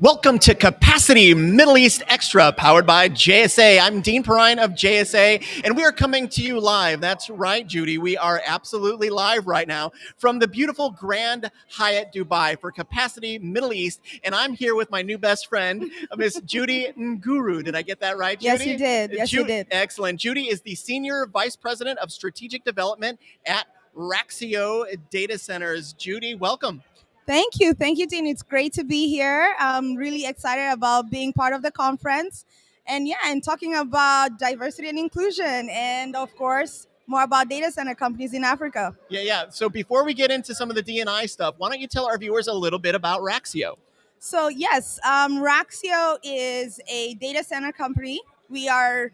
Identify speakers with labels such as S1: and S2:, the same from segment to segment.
S1: Welcome to Capacity Middle East Extra, powered by JSA. I'm Dean Perrine of JSA, and we are coming to you live. That's right, Judy. We are absolutely live right now from the beautiful Grand Hyatt Dubai for Capacity Middle East. And I'm here with my new best friend, uh, Miss Judy Nguru. Did I get that right, Judy?
S2: Yes, you did. Yes,
S1: Ju-
S2: you did.
S1: Excellent. Judy is the Senior Vice President of Strategic Development at Raxio Data Centers. Judy, welcome.
S2: Thank you. Thank you, Dean. It's great to be here. I'm really excited about being part of the conference. And yeah, and talking about diversity and inclusion, and of course, more about data center companies in Africa.
S1: Yeah, yeah. So before we get into some of the D&I stuff, why don't you tell our viewers a little bit about Raxio?
S2: So, yes, um, Raxio is a data center company. We are,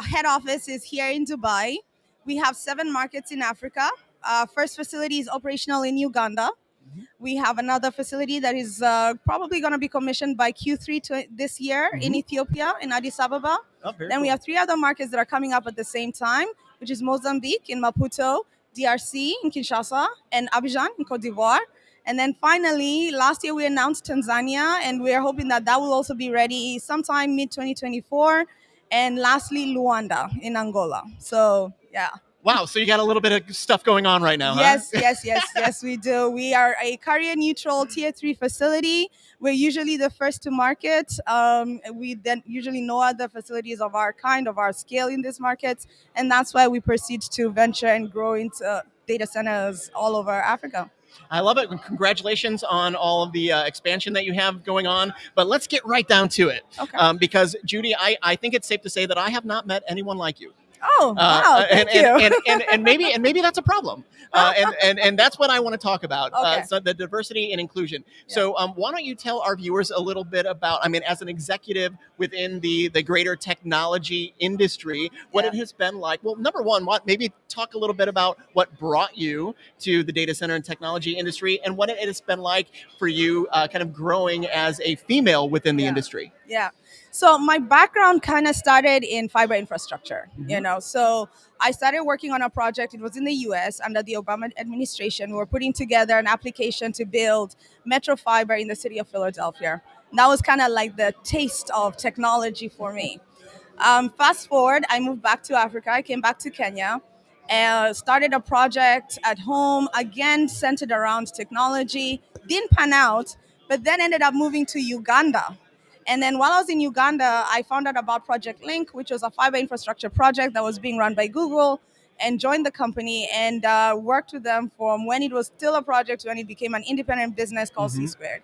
S2: head office is here in Dubai. We have seven markets in Africa. Uh, first facility is operational in Uganda. We have another facility that is uh, probably going to be commissioned by Q3 to this year in
S1: Mhm.
S2: Ethiopia, in Addis Ababa.
S1: Oh,
S2: Then we have three other markets that are coming up at the same time, which is Mozambique in Maputo, DRC in Kinshasa, and Abidjan in Cote d'Ivoire. And then finally, last year we announced Tanzania, and we are hoping that that will also be ready sometime mid 2024. And lastly, Luanda in Angola. So, yeah.
S1: Wow, so you got a little bit of stuff going on right now, huh?
S2: Yes, yes, yes, yes, we do. We are a carrier neutral tier three facility. We're usually the first to market. Um, we then usually no other facilities of our kind, of our scale in these markets. And that's why we proceed to venture and grow into data centers all over Africa.
S1: I love it. Congratulations on all of the uh, expansion that you have going on. But let's get right down to it.
S2: Okay.
S1: Um, because, Judy, I, I think it's safe to say that I have not met anyone like you.
S2: Oh,
S1: Uh,
S2: wow.
S1: uh,
S2: Thank
S1: and,
S2: you.
S1: and, and, and, and maybe and maybe that's a problem. Uh, and, and and that's what I want to talk about. Uh, so the diversity and inclusion. So um, why don't you tell our viewers a little bit about? I mean, as an executive within the the greater technology industry, what it has been like. Well, number one, what maybe talk a little bit about what brought you to the data center and technology industry, and what it has been like for you, uh, kind of growing as a female within the
S2: Yeah.
S1: industry.
S2: Yeah. So my background kind of started in fiber infrastructure, you
S1: Mhm.
S2: know. So I started working on a project. It was in the US under the Obama administration. We were putting together an application to build metro fiber in the city of Philadelphia. And that was kind of like the taste of technology for me. Um, fast forward, I moved back to Africa. I came back to Kenya and started a project at home, again centered around technology. Didn't pan out, but then ended up moving to Uganda. And then while I was in Uganda, I found out about Project Link, which was a fiber infrastructure project that was being run by Google, and joined the company and uh, worked with them from when it was still a project to when it became an independent business called C
S1: Mhm.
S2: Squared.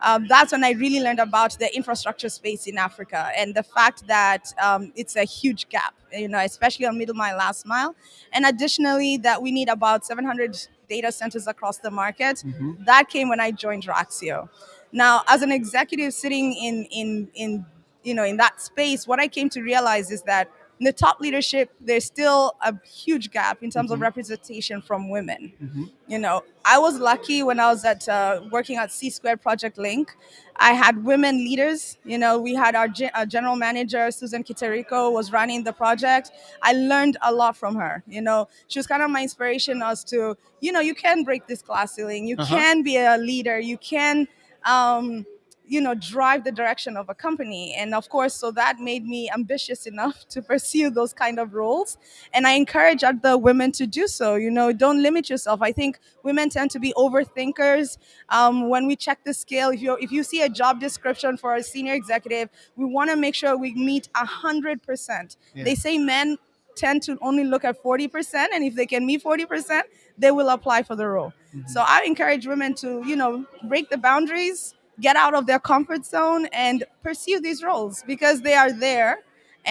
S2: Um, that's when I really learned about the infrastructure space in Africa and the fact that um, it's a huge gap, you know, especially on middle mile, last mile. And additionally, that we need about 700 data centers across the market.
S1: Mhm.
S2: That came when I joined Raxio. Now, as an executive sitting in in in you know in that space, what I came to realize is that in the top leadership, there's still a huge gap in terms of
S1: Mhm.
S2: representation from women.
S1: Mhm.
S2: you know i was lucky when i was at uh, working at c squared project link. I had women leaders. You know we had our, gen- our general manager susan kiterico was running the project. I learned a lot from her. You know she was kind of my inspiration as to you know you can break this glass ceiling. You
S1: Uh-huh.
S2: can be a leader. You can um, you know drive the direction of a company. And of course so that made me ambitious enough to pursue those kind of roles. And i encourage other women to do so. You know don't limit yourself. I think women tend to be overthinkers. Um, when we check the scale if you if you see a job description for a senior executive we want to make sure we meet 100%
S1: Yeah.
S2: they say men tend to only look at 40% and if they can meet 40% they will apply for the role.
S1: Mhm.
S2: so i encourage women to you know break the boundaries get out of their comfort zone and pursue these roles because they are there.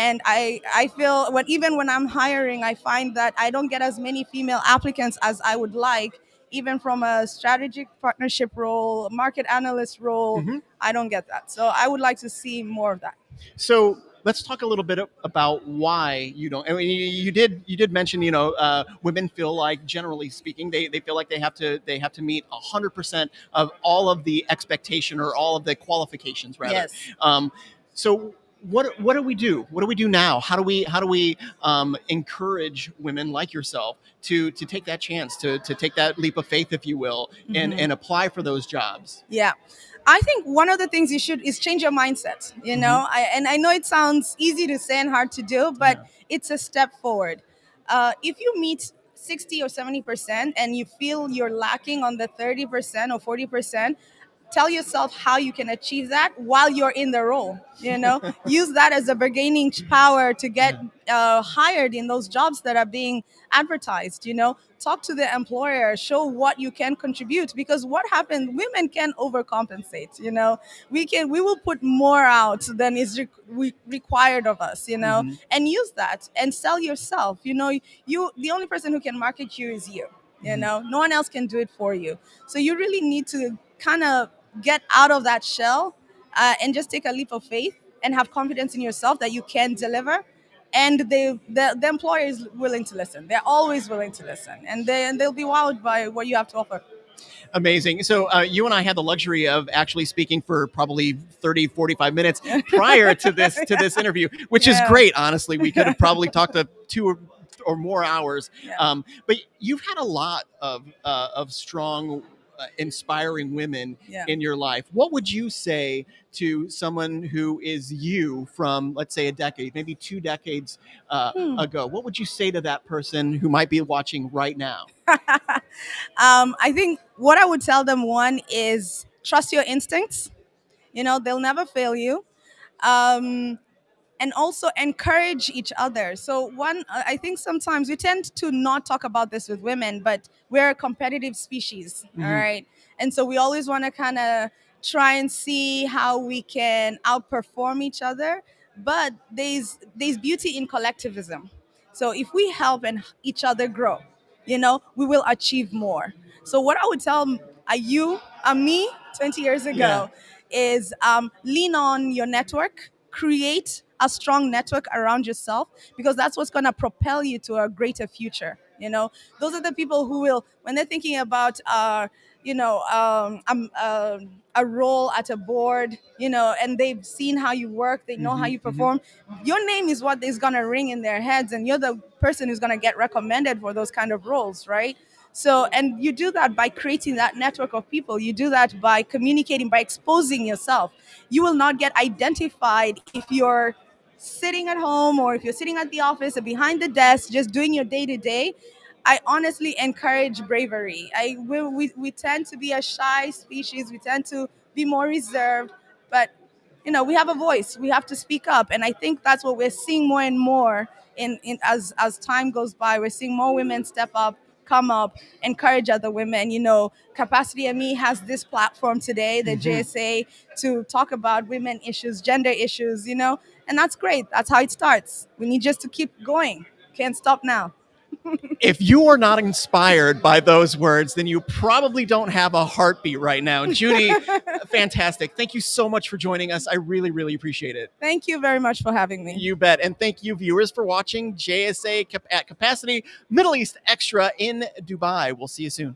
S2: And i i feel when even when i'm hiring i find that i don't get as many female applicants as i would like even from a strategic partnership role market analyst role.
S1: Mhm.
S2: i don't get that. So i would like to see more of that.
S1: So let's talk a little bit about why you don't. I mean, you, did you did mention you know uh, women feel like generally speaking they, they feel like they have to they have to meet hundred percent of all of the expectation or all of the qualifications rather.
S2: yes
S1: Um, so what what do we do? What do we do now? How do we how do we um, encourage women like yourself to to take that chance to to take that leap of faith, if you will, and
S2: Mhm.
S1: and apply for those jobs?
S2: Yeah. I think one of the things you should is change your mindset, you know? I, and I know it sounds easy to say and hard to do, but it's a step forward. Uh, if you meet 60 or 70% and you feel you're lacking on the 30% or 40%, tell yourself how you can achieve that while you're in the role, you know? Use that as a bargaining power to get uh, hired in those jobs that are being advertised, you know? talk to the employer show what you can contribute because what happens women can overcompensate you know we can we will put more out than is re- re- required of us you know
S1: Mhm.
S2: and use that and sell yourself you know you the only person who can market you is you you
S1: Mhm.
S2: know no one else can do it for you so you really need to kind of get out of that shell uh, and just take a leap of faith and have confidence in yourself that you can deliver and they the, the employer is willing to listen they're always willing to listen and they and they'll be wowed by what you have to offer
S1: Amazing. So uh, you and I had the luxury of actually speaking for probably 30, 45 minutes prior to this to this interview, which is great. Honestly, we could have probably talked to two or, or more hours.
S2: Yeah.
S1: Um, but you've had a lot of uh, of strong, inspiring women
S2: Yeah.
S1: in your life. What would you say to someone who is you from, let's say, a decade, maybe two decades uh,
S2: Hmm.
S1: ago? What would you say to that person who might be watching right now?
S2: um, I think what I would tell them one is trust your instincts. You know, they'll never fail you. Um, and also encourage each other. So, one, I think sometimes we tend to not talk about this with women, but we're a competitive species, all
S1: Mhm.
S2: right? And so we always want to kind of try and see how we can outperform each other. But there's there's beauty in collectivism. So if we help and each other grow, you know, we will achieve more. So what I would tell uh, you, uh, me, 20 years ago, is um, lean on your network, create a strong network around yourself because that's what's going to propel you to a greater future. You know, those are the people who will, when they're thinking about, uh, you know, um, um, uh, a role at a board, you know, and they've seen how you work, they know how
S1: Mhm,
S2: you
S1: mhm.
S2: perform. Your name is what is going to ring in their heads, and you're the person who's going to get recommended for those kind of roles, right? So, and you do that by creating that network of people. You do that by communicating, by exposing yourself. You will not get identified if you're sitting at home or if you're sitting at the office or behind the desk just doing your day to day. I honestly encourage bravery. I we, we, we tend to be a shy species. We tend to be more reserved, but you know we have a voice. We have to speak up, and I think that's what we're seeing more and more in, in as as time goes by. We're seeing more women step up, come up, encourage other women. You know, Capacity ME has this platform today, the
S1: Mhm.
S2: JSA, to talk about women issues, gender issues. You know, and that's great. That's how it starts. We need just to keep going. Can't stop now.
S1: If you are not inspired by those words, then you probably don't have a heartbeat right now. Judy, fantastic. Thank you so much for joining us. I really, really appreciate it.
S2: Thank you very much for having me.
S1: You bet. And thank you, viewers, for watching JSA Cap- at Capacity Middle East Extra in Dubai. We'll see you soon.